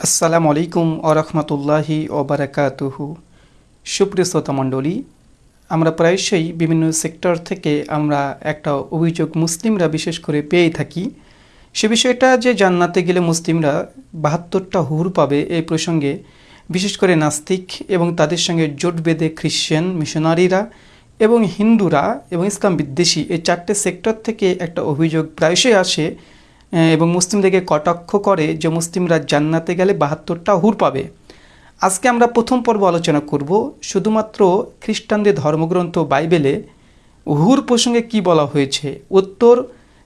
আসসালামু আলাইকুম আরহামতুল্লাহি ওবরাকাতুহু সুপ্রিয় শ্রোতা মণ্ডলী, আমরা প্রায়শই বিভিন্ন সেক্টর থেকে আমরা একটা অভিযোগ মুসলিমরা বিশেষ করে পেয়ে থাকি। সে বিষয়টা যে জান্নাতে গেলে মুসলিমরা বাহাত্তরটা হুর পাবে এই প্রসঙ্গে বিশেষ করে নাস্তিক এবং তাদের সঙ্গে জোট বেঁধে খ্রিশ্চান মিশনারিরা এবং হিন্দুরা এবং ইসলাম বিদ্বেষী এই চারটে সেক্টর থেকে একটা অভিযোগ প্রায়শই আসে এবং মুসলিমদেরকে কটাক্ষ করে যে মুসলিমরা জান্নাতে গেলে বাহাত্তরটা হুর পাবে। আজকে আমরা প্রথম পর্ব আলোচনা করব শুধুমাত্র খ্রিস্টানদের ধর্মগ্রন্থ বাইবেলে হুর প্রসঙ্গে কি বলা হয়েছে। উত্তর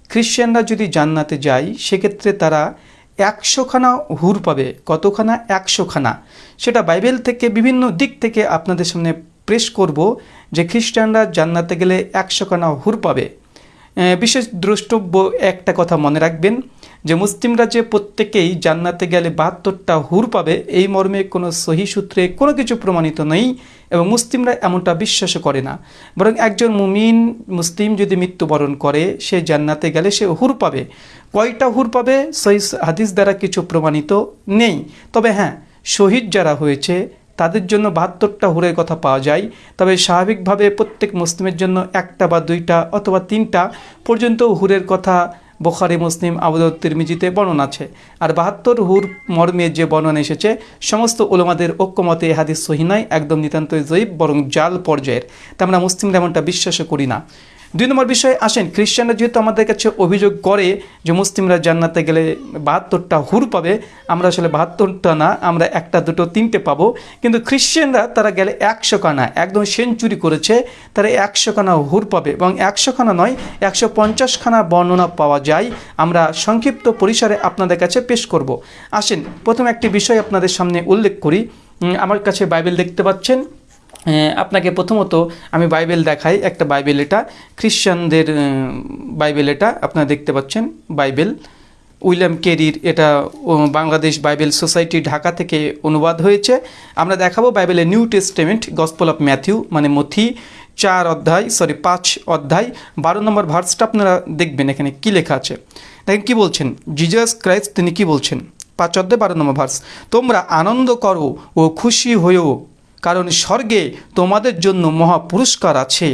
খ্রিশ্চানরা যদি জান্নাতে যায়, সেক্ষেত্রে তারা একশোখানা হুর পাবে। কতখানা? একশোখানা। সেটা বাইবেল থেকে বিভিন্ন দিক থেকে আপনাদের সামনে প্রেস করব যে খ্রিস্টানরা জান্নাতে গেলে একশোখানা হুর পাবে। বিশেষ দ্রষ্টব্য একটা কথা মনে রাখবেন যে মুসলিমরা যে প্রত্যেকেই জান্নাতে গেলে বাহাত্তরটা হুর পাবে। এই মর্মে কোনো সহি সূত্রে কোনো কিছু প্রমাণিত নেই এবং মুসলিমরা এমনটা বিশ্বাসও করে না। বরং একজন মুমিন মুসলিম যদি মৃত্যুবরণ করে, সে জান্নাতে গেলে সে হুর পাবে। কয়টা হুর পাবে? সহি হাদিস দ্বারা কিছু প্রমাণিত নেই। তবে হ্যাঁ শহীদ যারা হয়েছে তাদের জন্য বাহাত্তরটা হুরের কথা পাওয়া যায়। তবে স্বাভাবিকভাবে প্রত্যেক মুসলিমের জন্য একটা বা দুইটা অথবা তিনটা পর্যন্ত হুরের কথা বোখারি, মুসলিম আবুদ তিরমিজিতে বর্ণনা আছে। আর বাহাত্তর হুর মর্মে যে বর্ণনা এসেছে, সমস্ত ওলমাদের ঐক্যমতে এ হাদিস সহি নয়, একদম নিতান্তই জয়ীব, বরং জাল পর্যায়ের। তা আমরা মুসলিমরা এমনটা বিশ্বাসও করি না। দুই নম্বর বিষয়ে আসেন, খ্রিস্টানরা যেহেতু আমাদের কাছে অভিযোগ করে যে মুসলিমরা জান্নাতে গেলে বাহাত্তরটা হুর পাবে, আমরা আসলে বাহাত্তরটা না, আমরা একটা, দুটো, তিনটে পাবো। কিন্তু খ্রিশ্চানরা তারা গেলে একশো খানা, একদম সেঞ্চুরি করেছে, তারা একশো খানা হুর পাবে এবং একশো খানা নয়, একশো পঞ্চাশ খানা বর্ণনা পাওয়া যায়। আমরা সংক্ষিপ্ত পরিসরে আপনাদের কাছে পেশ করব। আসেন, প্রথম একটি বিষয় আপনাদের সামনে উল্লেখ করি। আমার কাছে বাইবেল দেখতে পাচ্ছেন। আপনাকে প্রথমত আমি বাইবেল দেখাই, একটা বাইবেল এটা। খ্রিশ্চানদের বাইবেল এটা, আপনারা দেখতে পাচ্ছেন বাইবেল। উইলিয়াম কেরির এটা বাংলাদেশ বাইবেল সোসাইটি ঢাকা থেকে অনুবাদ হয়েছে। আমরা দেখাবো বাইবেলের new testament, gospel of Matthew মানে মথি চার অধ্যায়, সরি, পাঁচ অধ্যায়, বারো নম্বর ভার্সটা আপনারা দেখবেন এখানে কি লেখা আছে। দেখেন কি বলছেন? জিজাস ক্রাইস্ট তিনি কি বলছেন? পাঁচ অধ্যায়, বারো নম্বর ভার্স। তোমরা আনন্দ করো ও খুশি হয়েও কারণ স্বর্গে তোমাদের জন্য মহাপুরস্কার আছে।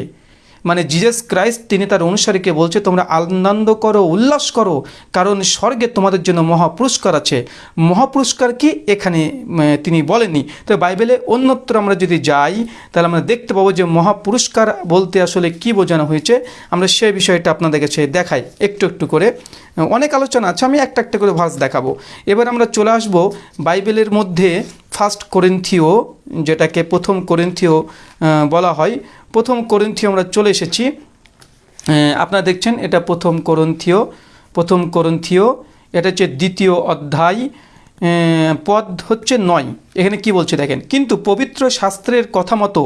মানে জিজাস ক্রাইস্ট তিনি তার অনুসারীকে বলছে, তোমরা আনন্দ করো, উল্লাস করো, কারণ স্বর্গে তোমাদের জন্য মহাপুরস্কার আছে। মহাপুরস্কার কি? এখানে তিনি বলেননি। তো বাইবেলে অন্যত্র আমরা যদি যাই, তাহলে আমরা দেখতে পাবো যে মহাপুরস্কার বলতে আসলে কি বোঝানো হয়েছে। আমরা সেই বিষয়টা আপনাদের কাছে দেখাই, একটু একটু করে। অনেক আলোচনা আছে, আমি একটা একটা করে ভার্স দেখাবো। এবার আমরা চলে আসব বাইবেলের মধ্যে ফার্স্ট করিন্থিও যেটাকে প্রথম করিন্থিও বলা হয়। প্রথম করিন্থিও আমরা চলে এসেছি। আপনারা দেখছেন, এটা প্রথম করন্থিও প্রথম করন্থিও এটা হচ্ছে দ্বিতীয় অধ্যায় পদ হচ্ছে নয়। এখানে কি বলছে দেখেন, কিন্তু পবিত্র শাস্ত্রের কথা মতো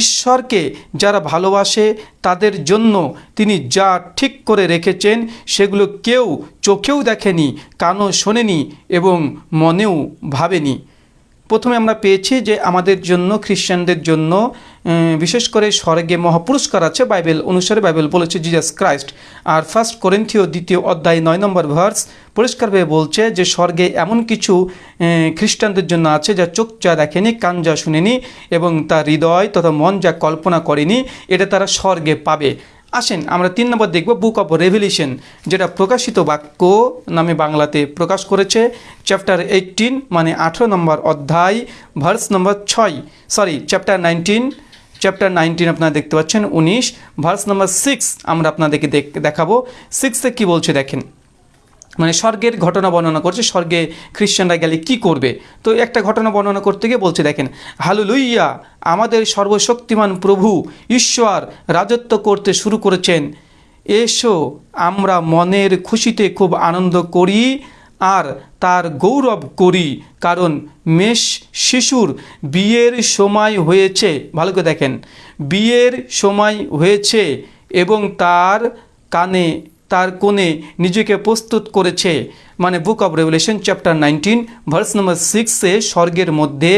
ঈশ্বরকে যারা ভালোবাসে, তাদের জন্য তিনি যা ঠিক করে রেখেছেন, সেগুলো কেউ চোখেও দেখেনি, কানও শোনেনি এবং মনেও ভাবেনি। প্রথমে আমরা পেয়েছি যে আমাদের জন্য, খ্রিস্টানদের জন্য বিশেষ করে স্বর্গে মহাপুরস্কার আছে, বাইবেল অনুসারে বাইবেল বলেছে জিজাস ক্রাইস্ট আর ফার্স্ট করেন্থীয় দ্বিতীয় অধ্যায় নয় নম্বর ভার্স পরিষ্কারভাবে বলছে যে স্বর্গে এমন কিছু খ্রিস্টানদের জন্য আছে যা চোখ যা দেখেনি, কান যা শুনেনি এবং তার হৃদয় তথা মন যা কল্পনা করেনি, এটা তারা স্বর্গে পাবে। আসেন, আমরা তিন নম্বর দেখব বুক অফ রেভলিউশন যেটা প্রকাশিত বাক্য নামে বাংলাতে প্রকাশ করেছে। চ্যাপ্টার এইটিন মানে আঠেরো নম্বর অধ্যায় ভার্স নম্বর ছয়। Sorry chapter nineteen chapter nineteen আপনারা দেখতে পাচ্ছেন, উনিশ। ভার্স নম্বর সিক্স আমরা আপনাদেরকে দেখ- দেখাবো। সিক্সে কি বলছে দেখেন। মানে স্বর্গের ঘটনা বর্ণনা করছে, স্বর্গে খ্রিশ্চানরা গেলে কি করবে? তো একটা ঘটনা বর্ণনা করতে গিয়ে বলছে, দেখেন, হালুলুইয়া, আমাদের সর্বশক্তিমান প্রভু ঈশ্বর রাজত্ব করতে শুরু করেছেন। এসো, আমরা মনের খুশিতে খুব আনন্দ করি আর তার গৌরব করি, কারণ মেষ শিশুর বিয়ের সময় হয়েছে, ভালো করে দেখেন, বিয়ের সময় হয়েছে এবং তার কানে তার কোণে নিজেকে প্রস্তুত করেছে। মানে book of revelation, chapter nineteen, verse number সিক্সে স্বর্গের মধ্যে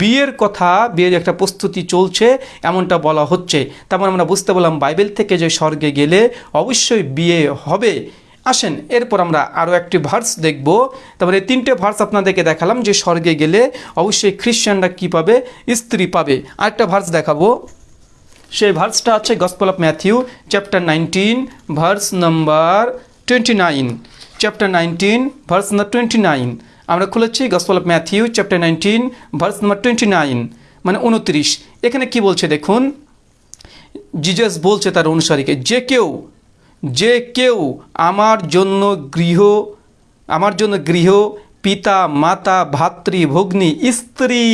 বিয়ের কথা, বিয়ের একটা প্রস্তুতি চলছে, এমনটা বলা হচ্ছে। তারপর আমরা বুঝতে পারলাম বাইবেল থেকে যে স্বর্গে গেলে অবশ্যই বিয়ে হবে। আসেন, এরপর আমরা আরও একটি ভার্স দেখব। তারপরে এই তিনটে ভার্স আপনাদেরকে দেখালাম যে স্বর্গে গেলে অবশ্যই খ্রিশ্চানরা কী পাবে? স্ত্রী পাবে। আরেকটা ভার্স দেখাবো। সেই ভার্সটা আছে gospel of Matthew chapter nineteen verse number twenty nine chapter nineteen verse number twenty nine আমরা খুলেছি gospel of Matthew chapter nineteen verse number twenty nine মানে উনত্রিশ। এখানে কি বলছে দেখুন? জিজাস বলছে তার অনুসারীকে, যে কেউ যে কেউ আমার জন্য গৃহ, আমার জন্য গৃহ, পিতা, মাতা, ভাতৃ, ভগ্নী, স্ত্রী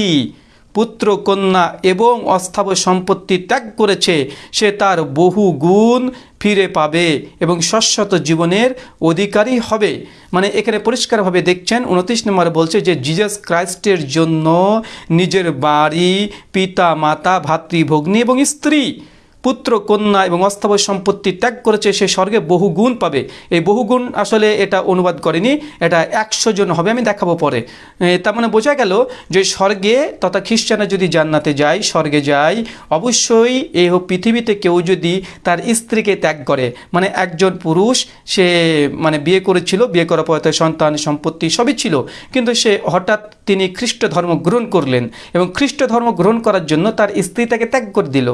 পুত্র, কন্যা এবং অস্থাবর সম্পত্তি ত্যাগ করেছে, সে তার বহু গুণ ফিরে পাবে এবং শাশ্বত জীবনের অধিকারী হবে। মানে এখানে পরিষ্কারভাবে দেখছেন, উনত্রিশ নম্বর বলছে যে জিজাস ক্রাইস্টের জন্য নিজের বাড়ি, পিতা, মাতা ভাতৃভগ্নী এবং স্ত্রী পুত্র, কন্যা এবং অস্থাবর সম্পত্তি ত্যাগ করেছে, সে স্বর্গে বহু গুণ পাবে। এই বহু গুণ আসলে এটা অনুবাদ করেনি, এটা একশো জন হবে, আমি দেখাবো পরে। তার মানে বোঝা গেল যে স্বর্গে তথা খ্রিস্টানরা যদি জান্নাতে যায়, স্বর্গে যায়, অবশ্যই এই পৃথিবীতে কেউ যদি তার স্ত্রীকে ত্যাগ করে মানে একজন পুরুষ, সে মানে বিয়ে করেছিল, বিয়ে করার পরে তার সন্তান, সম্পত্তি সবই ছিল, কিন্তু সে হঠাৎ তিনি খ্রিস্ট ধর্ম গ্রহণ করলেন এবং খ্রিস্ট ধর্ম গ্রহণ করার জন্য তার স্ত্রী তাকে ত্যাগ করে দিল।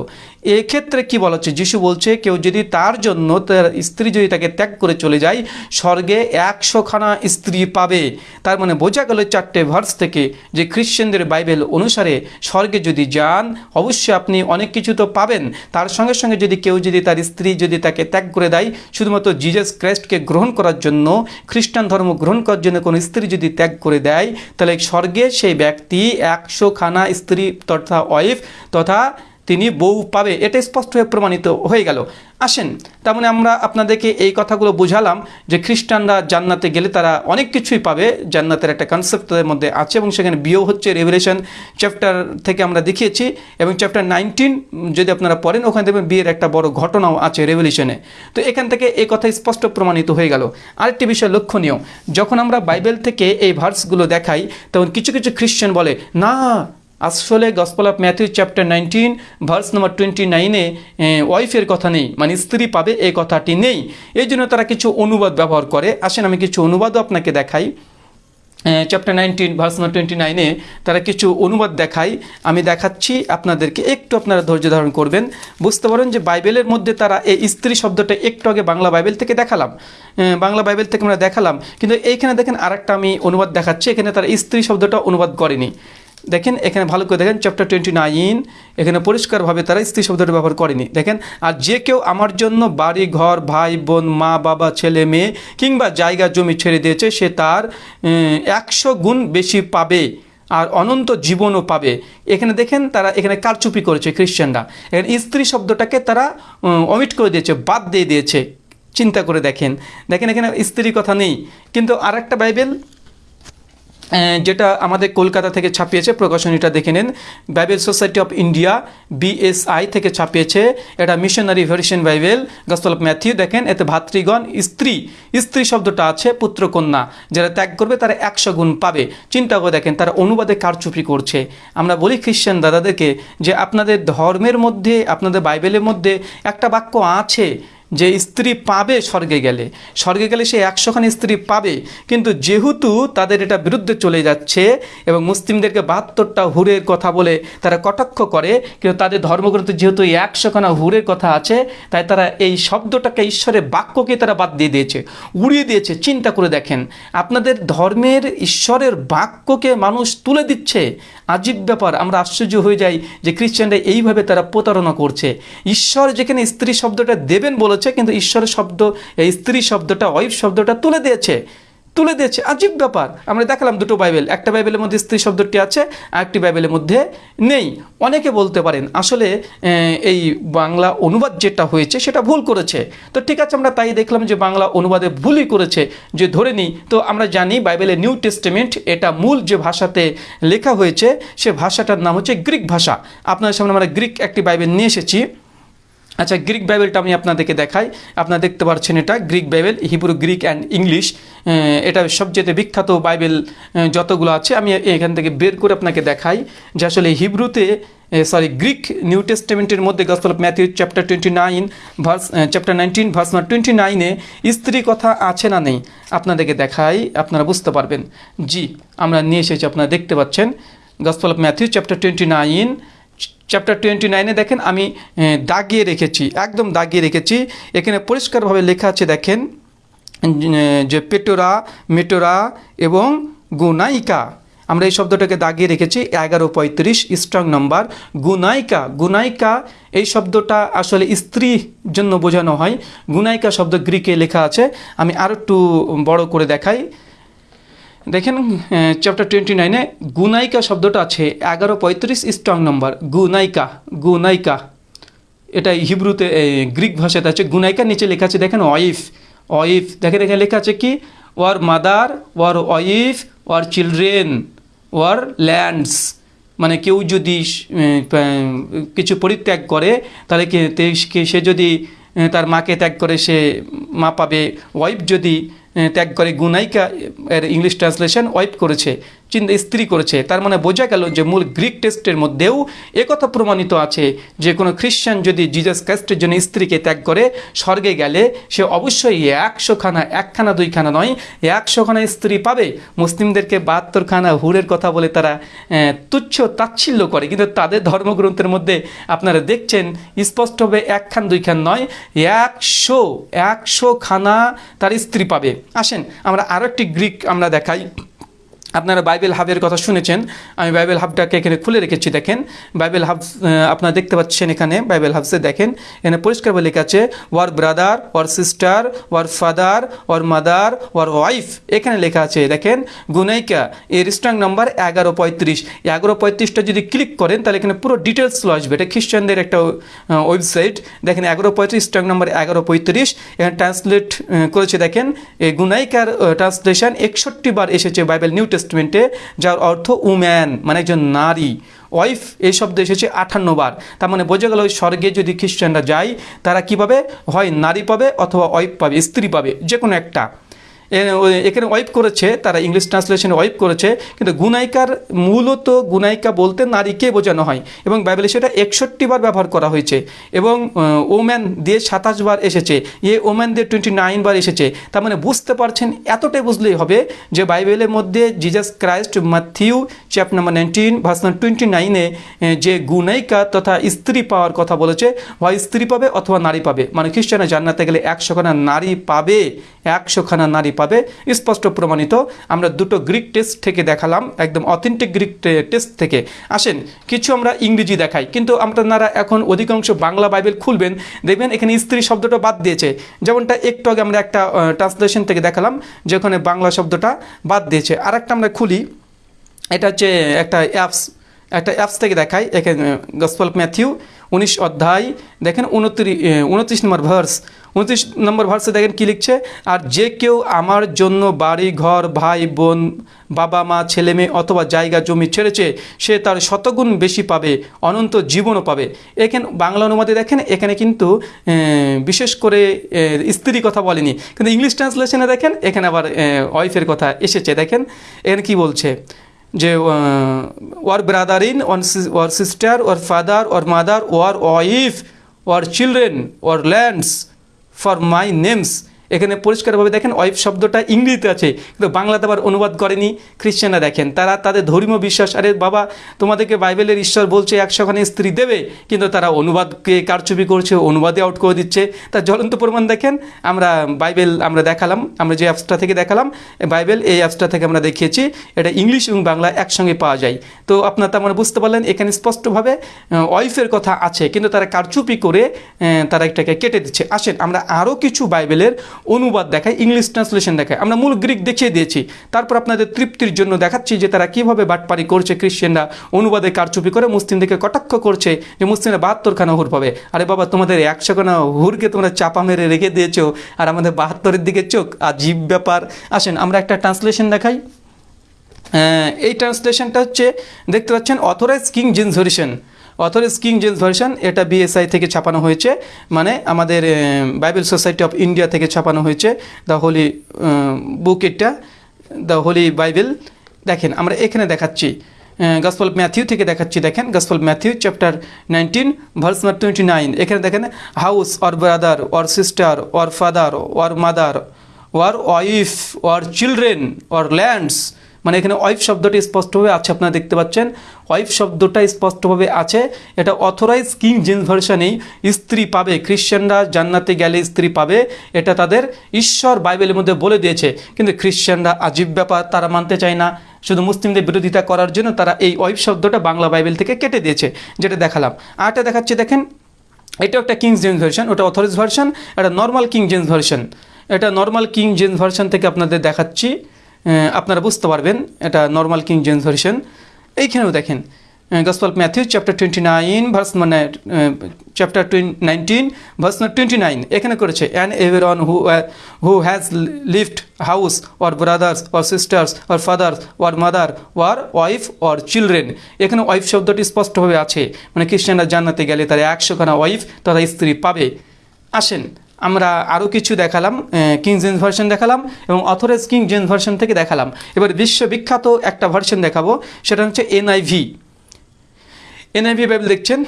এক্ষেত্রে কি বলা হচ্ছে? যিশু বলছে, কেউ যদি তার জন্য তার স্ত্রী যদি তাকে ত্যাগ করে চলে যায়, স্বর্গে একশোখানা স্ত্রী পাবে। তার মানে বোঝা গেল চারটে ভার্স থেকে যে খ্রিশ্চানদের বাইবেল অনুসারে স্বর্গে যদি যান, অবশ্যই আপনি অনেক কিছু তো পাবেন। তার সঙ্গে সঙ্গে যদি কেউ যদি তার স্ত্রী যদি তাকে ত্যাগ করে দেয়, শুধুমাত্র জিজাস ক্রাইস্টকে গ্রহণ করার জন্য, খ্রিস্টান ধর্ম গ্রহণ করার জন্য কোনো স্ত্রী যদি ত্যাগ করে দেয়, তাহলে স্বর্গে সেই ব্যক্তি একশো খানা স্ত্রী তথা ওয়াইফ তথা তিনি বউ পাবে, এটা স্পষ্ট হয়ে প্রমাণিত হয়ে গেল। আসেন, তার মানে আমরা আপনাদেরকে এই কথাগুলো বুঝালাম যে খ্রিস্টানরা জান্নাতে গেলে তারা অনেক কিছুই পাবে, জান্নাতের একটা কনসেপ্ট তাদের মধ্যে আছে এবং সেখানে বিয়েও হচ্ছে রেভুলেশন চ্যাপ্টার থেকে আমরা দেখিয়েছি এবং চ্যাপ্টার নাইনটিন যদি আপনারা পড়েন, ওখানে দেখবেন বিয়ের একটা বড় ঘটনাও আছে রেভলিউশনে তো এখান থেকে এই কথা স্পষ্ট প্রমাণিত হয়ে গেল। আরেকটি বিষয় লক্ষণীয়, যখন আমরা বাইবেল থেকে এই ভার্সগুলো দেখাই, তখন কিছু কিছু খ্রিশ্চান বলে, না আসলে gospel of Matthew chapter nineteen verse number twenty নাইনে ওয়াইফের কথা নেই মানে স্ত্রী পাবে এই কথাটি নেই। এই জন্য তারা কিছু অনুবাদ ব্যবহার করে। আসেন আমি কিছু অনুবাদও আপনাকে দেখাই। Chapter nineteen verse number twenty নাইনে তারা কিছু অনুবাদ দেখায় আমি দেখাচ্ছি আপনাদেরকে, একটু আপনারা ধৈর্য ধারণ করবেন। বুঝতে পারেন যে বাইবেলের মধ্যে তারা এই স্ত্রী শব্দটা একটু আগে বাংলা বাইবেল থেকে দেখালাম। বাংলা বাইবেল থেকে আমরা দেখালাম। কিন্তু এইখানে দেখেন আরেকটা আমি অনুবাদ দেখাচ্ছি। এখানে তারা স্ত্রী শব্দটা অনুবাদ করেনি। দেখেন, এখানে ভালো করে দেখেন চ্যাপ্টার টোয়েন্টি নাইন এখানে পরিষ্কারভাবে তারা স্ত্রী শব্দটা ব্যবহার করেনি। দেখেন, আর যে কেউ আমার জন্য বাড়ি, ঘর, ভাই, বোন, মা, বাবা, ছেলে, মেয়ে কিংবা জায়গা, জমি ছেড়ে দিয়েছে, সে তার একশো গুণ বেশি পাবে আর অনন্ত জীবনও পাবে। এখানে দেখেন, তারা এখানে কারচুপি করেছে খ্রিশ্চানরা এখানে স্ত্রী শব্দটাকে তারা অমিট করে দিয়েছে, বাদ দিয়ে দিয়েছে। চিন্তা করে দেখেন। দেখেন, এখানে স্ত্রীর কথা নেই। কিন্তু আর একটা বাইবেল যেটা আমাদের কলকাতা থেকে ছাপিয়েছে, প্রকাশনীটা দেখে নেন। Bible society of India BSI থেকে ছাপিয়েছে। এটা missionary version Bible. Gospel of Matthew দেখেন, এতে ভাতৃগণ, স্ত্রী। স্ত্রী শব্দটা আছে পুত্রকন্যা। যারা ত্যাগ করবে, তারা একশো গুণ পাবে। চিন্তা করে দেখেন, তারা অনুবাদে কারচুপি করছে। আমরা বলি খ্রিশ্চান দাদাদেরকে যে, আপনাদের ধর্মের মধ্যে, আপনাদের বাইবেলের মধ্যে একটা বাক্য আছে যে স্ত্রী পাবে স্বর্গে গেলে। স্বর্গে গেলে সে একশোখানি স্ত্রী পাবে, কিন্তু যেহেতু তাদের এটা বিরুদ্ধে চলে যাচ্ছে এবং মুসলিমদেরকে বাহাত্তরটা হুরের কথা বলে তারা কটাক্ষ করে, কিন্তু তাদের ধর্মগ্রন্থে যেহেতু একশোখানা হুরের কথা আছে, তাই তারা এই শব্দটাকে ঈশ্বরের বাক্যকে তারা বাদ দিয়ে দিয়েছে, উড়িয়ে দিয়েছে। চিন্তা করে দেখেন, আপনাদের ধর্মের ঈশ্বরের বাক্যকে মানুষ তুলে দিচ্ছে আজীব ব্যাপার, আমরা আশ্চর্য হয়ে যাই যে খ্রিস্টানরা এইভাবে তারা প্রতারণা করছে। ঈশ্বর যেখানে স্ত্রী শব্দটা দেবেন বলেছে, কিন্তু ঈশ্বরের শব্দ স্ত্রী শব্দটা ওয়াইফ শব্দটা তুলে দিয়েছে। তুলে দিয়েছে। আজীব ব্যাপার। আমরা দেখালাম দুটো বাইবেল। একটা বাইবেলের মধ্যে স্ত্রী শব্দটি আছে একটি বাইবেলের মধ্যে নেই। অনেকে বলতে পারেন, আসলে এই বাংলা অনুবাদ যেটা হয়েছে, সেটা ভুল করেছে। তো ঠিক আছে, আমরা তাই দেখলাম যে বাংলা অনুবাদে ভুলই করেছে, যে ধরে নিই। তো আমরা জানি বাইবেলের নিউ টেস্টেমেন্ট, এটা মূল যে ভাষাতে লেখা হয়েছে, সে ভাষাটার নাম হচ্ছে গ্রিক ভাষা। আপনাদের সামনে আমরা গ্রিক একটি বাইবেল নিয়ে এসেছি। আচ্ছা গ্রিক বাইবেলটা আমি আপনাদেরকে দেখাই। আপনারা দেখতে পাচ্ছেন এটা, Greek Bible, Hebrew, Greek and English. এটা সবচেয়ে বিখ্যাত বাইবেল যতগুলো আছে, আমি এখান থেকে বের করে আপনাকে দেখাই, যে আসলে হিব্রুতে সরি গ্রিক নিউ টেস্টামেন্টের মধ্যে gospel of Matthew chapter twenty nine verse chapter nineteen verse number twenty নাইনে স্ত্রী কথা আছে না নেই? আপনাদেরকে দেখাই, আপনারা বুঝতে পারবেন। জি, আমরা নিয়ে এসেছি, আপনারা দেখতে পাচ্ছেন। Gospel of Matthew chapter twenty nine chapter twenty নাইনে দেখেন, আমি দাগিয়ে রেখেছি, একদম দাগিয়ে রেখেছি। এখানে পরিষ্কারভাবে লেখা আছে, দেখেন যে পেটোরা, মেটোরা এবং গুনাইকা। আমরা এই শব্দটাকে দাগিয়ে রেখেছি, এগারো পঁয়ত্রিশ স্ট্রং নাম্বার গুনাইকা। গুনাইকা, এই শব্দটা আসলে স্ত্রীর জন্য বোঝানো হয়। গুনাইকা শব্দ গ্রিকে লেখা আছে। আমি আরও একটু বড় করে দেখাই। দেখেন চ্যাপ্টার টোয়েন্টি নাইনে গুনাইকা শব্দটা আছে, এগারো পঁয়ত্রিশ স্ট্রং নম্বর গুনাইকা গুনাইকা। এটা হিব্রুতে গ্রিক ভাষাতে আছে গুনাইকা নিচে লেখা আছে, দেখেন, ওয়াইফ ওয়াইফ। দেখে দেখে লেখা আছে কি? Or mother, or wife, or children, or lands. মানে কেউ যদি কিছু পরিত্যাগ করে, তাহলে সে যদি তার মাকে ত্যাগ করে, সে মা পাবে। ওয়াইফ যদি ত্যাগ করে গুনাইকা এর ইংলিশ ট্রান্সলেশন ওয়াইপ করেছে। চিন্তা স্ত্রী করেছে। তার মানে বোঝা গেল যে মূল গ্রিক টেস্টের মধ্যেও একথা প্রমাণিত আছে যে কোনো খ্রিশ্চান যদি জিজাস ক্রাইস্টের জন্য স্ত্রীকে ত্যাগ করে, স্বর্গে গেলে সে অবশ্যই একশো খানা একখানা, দুইখানা নয় একশো খানা স্ত্রী পাবে। মুসলিমদেরকে বাহাত্তর খানা হুরের কথা বলে তারা তুচ্ছ তাচ্ছিল্য করে। কিন্তু তাদের ধর্মগ্রন্থের মধ্যে আপনারা দেখছেন, স্পষ্টভাবে একখান, দুইখান নয়, একশো একশো খানা তার স্ত্রী পাবে। আসেন, আমরা আরও একটি গ্রিক আমরা দেখাই। আপনারা বাইবেল হাবের কথা শুনেছেন। আমি বাইবেল হাবটাকে এখানে খুলে রেখেছি, দেখেন। বাইবেল হাব আপনারা দেখতে পাচ্ছেন এখানে, বাইবেল হাবসে দেখেন। এখানে পরিষ্কারভাবে লেখা আছে, or brother, or sister, or father, or mother, or wife. এখানে লেখা আছে, দেখেন, গুনাইকা, এর স্ট্রং নাম্বার এগারো পঁয়ত্রিশ। এগারো পঁয়ত্রিশটা যদি ক্লিক করেন, তাহলে এখানে পুরো ডিটেলসগুলো আসবে। এটা খ্রিস্টানদের একটা ওয়েবসাইট। দেখেন, এগারো পঁয়ত্রিশ স্ট্রং নাম্বার এগারো পঁয়ত্রিশ। এখানে ট্রান্সলেট করেছে, দেখেন এই গুনাইকার ট্রান্সলেশন একষট্টি বার এসেছে বাইবেল নিউ টেস্টমেন্টে যার অর্থ উম্যান মানে একজন নারী। ওয়াইফ, এই শব্দ এসেছে আঠান্ন বার। তার মানে বোঝা গেল ওই স্বর্গে যদি খ্রিস্টানরা যায়, তারা কি পাবে? হয় নারী পাবে অথবা ওয়াইফ পাবে, স্ত্রী পাবে যে কোনো একটা। এখানে ওয়াইপ করেছে, তারা ইংলিশ ট্রান্সলেশনে ওয়াইপ করেছে, কিন্তু গুনাইকার মূলত গুনাইকা বলতে নারীকে বোঝানো হয় এবং বাইবেলে সেটা একষট্টি বার ব্যবহার করা হয়েছে এবং ওম্যান দিয়ে সাতাশ বার এসেছে এ ওম্যান দিয়ে টোয়েন্টি নাইন বার এসেছে, তার মানে বুঝতে পারছেন এতটাই বুঝলেই হবে যে বাইবেলের মধ্যে Jesus Christ Matthew chapter number nineteen verse twenty নাইনে যে গুনাইকা তথা স্ত্রী পাওয়ার কথা বলেছে, হয় স্ত্রী পাবে অথবা নারী পাবে। মানে খ্রিস্টানে জান্নাতে গেলে একশোখানা নারী পাবে, একশোখানা নারী পাবে। স্পষ্ট প্রমাণিত। আমরা দুটো গ্রিক টেস্ট থেকে দেখালাম, একদম অথেন্টিক গ্রিক টেস্ট থেকে। আসেন, কিছু আমরা ইংরেজি দেখাই। কিন্তু আপনারা এখন অধিকাংশ বাংলা বাইবেল খুলবেন, দেখবেন এখানে স্ত্রী শব্দটা বাদ দিয়েছে। যেমনটা একটু আগে আমরা একটা ট্রান্সলেশন থেকে দেখালাম, যেখানে বাংলা শব্দটা বাদ দিয়েছে। আর একটা আমরা খুলি, এটা হচ্ছে একটা অ্যাপস একটা অ্যাপস থেকে দেখাই। এখানে গসপল ম্যাথিউ উনিশ অধ্যায়, দেখেন উনত্রিশ উনত্রিশ নম্বর ভার্স উনত্রিশ নম্বর ভার্সে দেখেন কী লিখছে? আর যে কেউ আমার জন্য বাড়ি, ঘর, ভাই, বোন, বাবা, মা, ছেলে মেয়ে অথবা জায়গা, জমি ছেড়েছে, সে তার শতগুণ বেশি পাবে, অনন্ত জীবনও পাবে। এখানে বাংলা অনুবাদে দেখেন, এখানে কিন্তু বিশেষ করে স্ত্রী কথা বলেনি। কিন্তু ইংলিশ ট্রান্সলেশনে দেখেন, এখানে আবার ওয়াইফের কথা এসেছে। দেখেন, এখানে কি বলছে? যে or brother in, or sister or father or mother, or wife or children or lands for my names এখানে পরিষ্কারভাবে দেখেন ওয়াইফ শব্দটা ইংরেজিতে আছে, কিন্তু বাংলাতে আবার অনুবাদ করেনি খ্রিশ্চানরা দেখেন। তারা তাদের ধর্মীয় বিশ্বাস, আরে বাবা, তোমাদেরকে বাইবেলের ঈশ্বর বলছে, একশোখানে স্ত্রী দেবে, কিন্তু তারা অনুবাদকে কারচুপি করছে, অনুবাদে আউট করে দিচ্ছে। তার জ্বলন্ত প্রমাণ দেখেন, আমরা বাইবেল আমরা দেখালাম, আমরা যে অ্যাপসটা থেকে দেখালাম, বাইবেল এই অ্যাপসটা থেকে আমরা দেখিয়েছি, এটা ইংলিশ এবং বাংলা একসঙ্গে পাওয়া যায়। তো আপনার তার মানে বুঝতে পারলেন, এখানে স্পষ্টভাবে ওয়াইফের কথা আছে, কিন্তু তারা কারচুপি করে তারা এটাকে কেটে দিচ্ছে। আসেন, আমরা আরও কিছু বাইবেলের অনুবাদ দেখায় ইংলিশ ট্রান্সলেশন দেখায়। আমরা মূল গ্রিক দেখিয়ে দিয়েছি। তারপর আপনাদের তৃপ্তির জন্য দেখাচ্ছি যে তারা কীভাবে বাটপারি করছে খ্রিশ্চানরা অনুবাদে কারচুপি করে মুসলিমদেরকে কটাক্ষ করছে যে মুসলিমরা বাহাত্তর খানা হুর পাবে। আরে বাবা, তোমাদের একশো খানা হুরকে তোমরা চাপা মেরে রেখে দিয়েছ, আর আমাদের বাহাত্তরের দিকে চোখ, আজীব ব্যাপার। আসেন, আমরা একটা ট্রান্সলেশন দেখাই। এই ট্রান্সলেশনটা হচ্ছে, দেখতে পাচ্ছেন authorized king James version authorized king James version, এটা বিএসআই থেকে ছাপানো হয়েছে মানে আমাদের বাইবেল সোসাইটি অফ ইন্ডিয়া থেকে ছাপানো হয়েছে, দ্য হোলি বুক এটা, দ্য হোলি বাইবেল। দেখেন, আমরা এখানে দেখাচ্ছি গসপল ম্যাথিউ থেকে দেখাচ্ছি, দেখেন, gospel Matthew chapter nineteen, verse number twenty nine. এখানে দেখেন, house or brother or sister or father or mother or wife or children or lands মানে এখানে ওয়াইফ শব্দটি স্পষ্টভাবে আছে, আপনারা দেখতে পাচ্ছেন। ওয়াইফ শব্দটা স্পষ্টভাবে আছে। এটা অথরাইজ কিং জেন্স ভার্সানেই স্ত্রী পাবে, খ্রিশ্চানরা জান্নাতে গেলে স্ত্রী পাবে। এটা তাদের ঈশ্বর বাইবেলের মধ্যে বলে দিয়েছে। কিন্তু খ্রিশ্চানরা আজীব ব্যাপার, তারা মানতে চায় না। শুধু মুসলিমদের বিরোধিতা করার জন্য তারা এই ওয়াইফ শব্দটা বাংলা বাইবেল থেকে কেটে দিয়েছে, যেটা দেখালাম। আরটা দেখাচ্ছি, দেখেন। এটা একটা কিং জেন্স ভার্সন ওটা অথরাইজ ভার্সন এটা নর্মাল কিং জেন্স ভার্সন এটা নর্মাল কিং জেন্স ভার্সন থেকে আপনাদের দেখাচ্ছি। আপনারা বুঝতে পারবেন, এটা নর্মাল কিং জেন্স ভার্সন এইখানেও দেখেন gospel Matthew chapter twenty nine verse মানে chapter nineteen verse twenty nine এখানে করেছে everyone who who has left house or brothers or sisters or fathers or mother or wife or children এখানে wife শব্দটি স্পষ্টভাবে আছে মানে খ্রিস্টানরা জান্নাতে গেলে তারা একশোখানা ওয়াইফ তথা স্ত্রী পাবে। আসেন আমরা আরও কিছু দেখালাম কিং জেন্স ভার্সন দেখালাম এবং অথরাইজ কিং জেন্স ভার্সন থেকে দেখালাম। এবার বিশ্ববিখ্যাত একটা ভার্সন দেখাবো, সেটা হচ্ছে এনআইভি এনআইভি বাইবেল দেখছেন?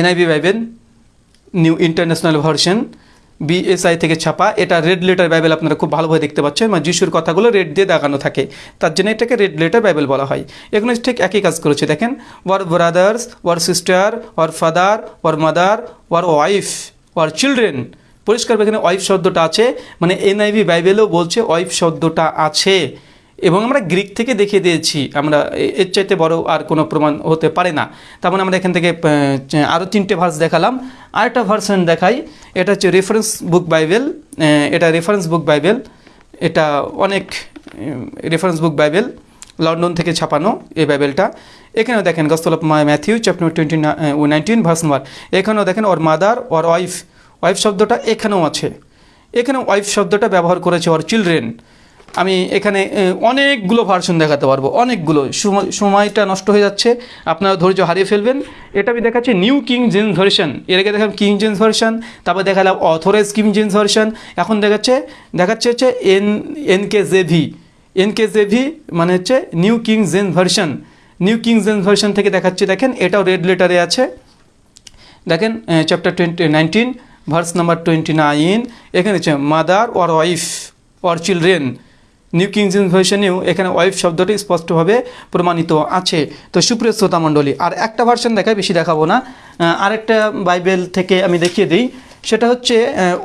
NIV Bible new international version BSI থেকে ছাপা। এটা রেড লেটার বাইবেল আপনারা খুব ভালোভাবে দেখতে পাচ্ছেন মানে যিশুর কথাগুলো রেড দিয়ে দেখানো থাকে। তার জন্য এটাকে রেড লেটার বাইবেল বলা হয়। এখানে ঠিক একই কাজ করেছে, দেখেন? Or brothers or sister or father or mother or wife or children পরিষ্কার এখানে ওয়াইফ শব্দটা আছে মানে এনআইভি বাইবেলও বলছে ওয়াইফ শব্দটা আছে। এবং আমরা গ্রিক থেকে দেখিয়ে দিয়েছি, আমরা এর চাইতে বড় আর কোনো প্রমাণ হতে পারে না। তার মানে আমরা এখান থেকে আরও তিনটে ভার্স দেখালাম। আরেকটা ভার্সন দেখাই, এটা হচ্ছে রেফারেন্স বুক বাইবেল এটা রেফারেন্স বুক বাইবেল, এটা অনেক রেফারেন্স বুক বাইবেল। লন্ডন থেকে ছাপানো এই বাইবেলটা এখানেও দেখেন gospel of Matthew chapter twenty nineteen verse number এখানেও দেখেন or mother or wife wife শব্দটা এখানেও আছে। এখানে ওয়াইফ শব্দটা ব্যবহার করেছে ওর চিলড্রেন আমি এখানে অনেকগুলো ভার্সন দেখাতে পারব, অনেকগুলো। সময়টা নষ্ট হয়ে যাচ্ছে, আপনারা ধৈর্য হারিয়ে ফেলবেন। এটা আমি দেখাচ্ছি নিউ কিং জেন্স ভার্সন এর আগে দেখালাম কিং জেন্স ভার্সন তারপর দেখালাম অথরাইজ কিং জেন্স ভার্সন এখন দেখাচ্ছে দেখাচ্ছে হচ্ছে N N K JV N K JV মানে হচ্ছে new king James version new king James version থেকে দেখাচ্ছি, দেখেন, এটাও রেড লেটারে আছে। দেখেন chapter twenty nineteen verse number twenty nine এখানে হচ্ছে mother or wife or children new king James ভার্সনেও এখানে ওয়াইফ শব্দটি স্পষ্টভাবে প্রমাণিত আছে। তো সুপ্রিয় শ্রোতা মণ্ডলী, আর একটা ভার্সন দেখায়, বেশি দেখাবো না। আরেকটা বাইবেল থেকে আমি দেখিয়ে দিই। সেটা হচ্ছে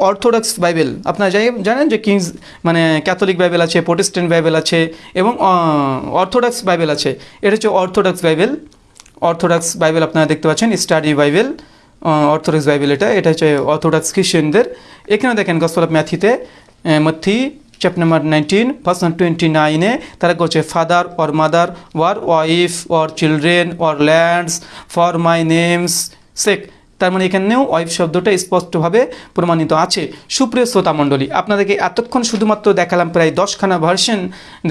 অর্থোডক্স বাইবেল আপনারা যাই জানেন যে কিংস মানে ক্যাথলিক বাইবেল আছে প্রোটেস্ট্যান্ট বাইবেল আছে, এবং অর্থোডক্স বাইবেল আছে। এটা হচ্ছে অর্থোডক্স বাইবেল অর্থোডক্স বাইবেল আপনারা দেখতে পাচ্ছেন স্টাডি বাইবেল অর্থোডক্স বাইবেল এটা। এটা হচ্ছে অর্থোডক্স খ্রিস্টানদের এখানে দেখেন গসপল অফ ম্যাথিতে মথি chapter number nineteen verse twenty নাইনে তারা করছে father or mother or wife or children or lands for my names sake তার মানে এখানেও ওয়াইফ শব্দটা স্পষ্টভাবে প্রমাণিত আছে। সুপ্রিয় শ্রোতা মণ্ডলী, আপনাদেরকে এতক্ষণ শুধুমাত্র দেখালাম প্রায় দশখানা ভার্সন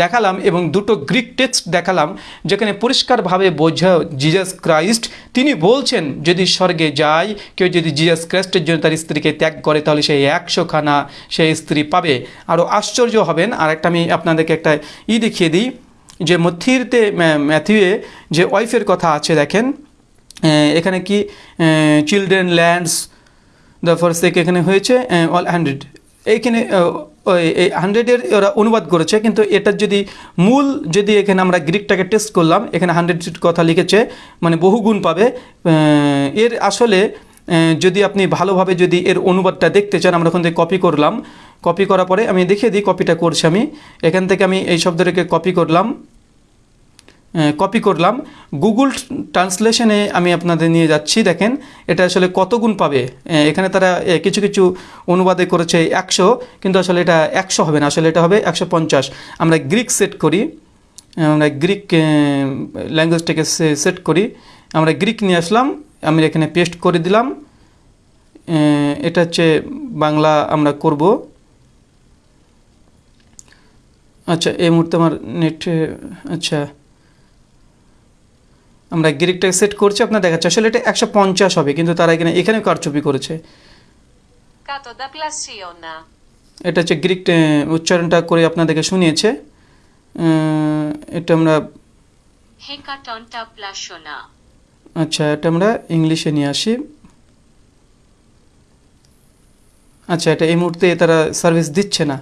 দেখালাম এবং দুটো গ্রিক টেক্সট দেখালাম, যেখানে পরিষ্কারভাবে বোঝা জিজাস ক্রাইস্ট তিনি বলছেন, যদি স্বর্গে যায় কেউ যদি জিজাস ক্রাইস্টের জন্য তার স্ত্রীকে ত্যাগ করে, তাহলে সেই একশোখানা সেই স্ত্রী পাবে। আরও আশ্চর্য হবেন আর একটা আমি আপনাদেরকে একটা ই দেখিয়ে দিই, যে মথিরতে ম্যাথিউয়ে যে ওয়াইফের কথা আছে, দেখেন এখানে কি চিলড্রেন ল্যান্ডস দ্য ফার্স্ট থেকে এখানে হয়েছে অল হান্ড্রেড এইখানে এই হান্ড্রেডের ওরা অনুবাদ করেছে, কিন্তু এটার যদি মূল, যদি এখানে আমরা গ্রিকটাকে টেস্ট করলাম, এখানে হান্ড্রেড কথা লিখেছে মানে বহুগুণ পাবে। এর আসলে যদি আপনি ভালোভাবে যদি এর অনুবাদটা দেখতে চান, আমরা ওখান থেকে কপি করলাম। কপি করার পরে আমি দেখিয়ে দিই কপিটা করছি আমি। এখান থেকে আমি এই শব্দটাকে কপি করলাম। কপি করলাম। গুগল ট্রান্সলেশনে আমি আপনাদের নিয়ে যাচ্ছি, দেখেন, এটা আসলে কত গুণ পাবে? এখানে তারা কিছু কিছু অনুবাদে করেছে একশো, কিন্তু আসলে এটা একশো হবে না, আসলে এটা হবে একশো পঞ্চাশ। আমরা গ্রিক সেট করি, আমরা গ্রিক ল্যাঙ্গুয়েজটাকে সেট করি। আমরা গ্রিক নিয়ে আসলাম, আমি এখানে পেস্ট করে দিলাম। এটা হচ্ছে বাংলা আমরা করব। আচ্ছা এই মুহূর্তে আমার নেট আচ্ছা। আমরা গ্রিকটাকে সেট করছি আপনার দেখাচ্ছে। আসলে এটা একশো পঞ্চাশ হবে কিন্তু তারা এখানে এখানে কারচুপি করেছে। এটা হচ্ছে গ্রিক উচ্চারণটা করে আপনাদেরকে শুনিয়েছে। এটা আমরা আচ্ছা এটা আমরা ইংলিশে নিয়ে আসি। আচ্ছা এটা এই মুহূর্তে তারা সার্ভিস দিচ্ছে না।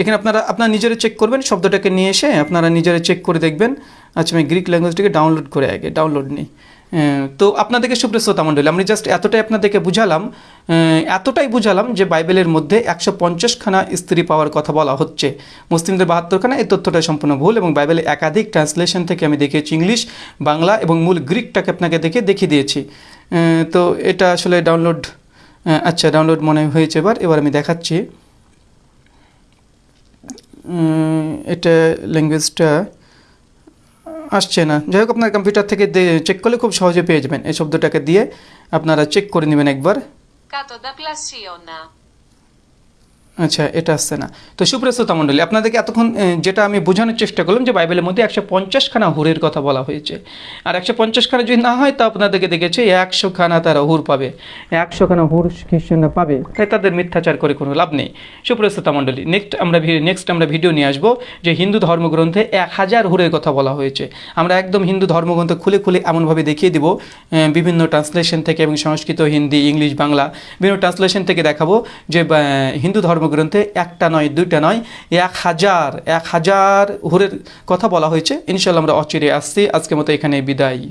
এখানে আপনারা আপনারা নিজেরা চেক করবেন, শব্দটাকে নিয়ে এসে আপনারা নিজেরা চেক করে দেখবেন। আচ্ছা আমি গ্রিক ল্যাঙ্গুয়েজটাকে ডাউনলোড করে আগে ডাউনলোড নিই। তো আপনাদেরকে সুপ্রশ্রোতা মণ্ডলী, আমি জাস্ট এতটাই আপনাদেরকে বুঝালাম এতটাই বুঝালাম যে বাইবেলের মধ্যে একশো পঞ্চাশখানা স্ত্রী পাওয়ার কথা বলা হচ্ছে। মুসলিমদের বাহাত্তরখানা, এই তথ্যটা সম্পূর্ণ ভুল এবং বাইবেলে একাধিক ট্রান্সলেশন থেকে আমি দেখিয়েছি ইংলিশ, বাংলা এবং মূল গ্রিকটাকে আপনাকে দেখে দেখিয়ে দিয়েছি। তো এটা আসলে ডাউনলোড আচ্ছা ডাউনলোড মনে হয়েছে এবার এবার আমি দেখাচ্ছি। এটা ল্যাঙ্গুয়েজটা আসছে না। যাই হোক, আপনার কম্পিউটার থেকে চেক করলে খুব সহজে পেয়ে যাবেন। এই শব্দটাকে দিয়ে আপনারা চেক করে নেবেন একবার। আচ্ছা এটা আসছে না। তো সুপ্রস্তুতা মণ্ডলী আপনাদেরকে এতক্ষণ যেটা আমি বোঝানোর চেষ্টা করলাম যে বাইবেলের মধ্যে একশো পঞ্চাশখানা হুরের কথা বলা হয়েছে। আর একশো পঞ্চাশখানা যদি না হয় তা আপনাদেরকে দেখেছে একশো খানা তারা হুর পাবে। একশো খানা হুর খ্রিস্টানরা পাবে। তাই তাদের মিথ্যাচার করে কোনো লাভ নেই। সুপ্রস্তুতা মণ্ডলী নেক্সট আমরা নেক্সট আমরা ভিডিও নিয়ে আসব যে হিন্দু ধর্মগ্রন্থে এক হাজার হুরের কথা বলা হয়েছে। আমরা একদম হিন্দু ধর্মগ্রন্থ খুলে খুলে এমনভাবে দেখিয়ে দিব বিভিন্ন ট্রান্সলেশন থেকে এবং সংস্কৃত হিন্দি ইংলিশ বাংলা বিভিন্ন ট্রান্সলেশন থেকে দেখাবো যে হিন্দু হিন্দু ধর্মগ্রন্থে একটা নয়, দুইটা নয়, এক হাজার এক হাজার হুরের কথা বলা হয়েছে। ইনশাল্লাহ আমরা অচিরে আসছি। আজকের মতো এখানে বিদায়।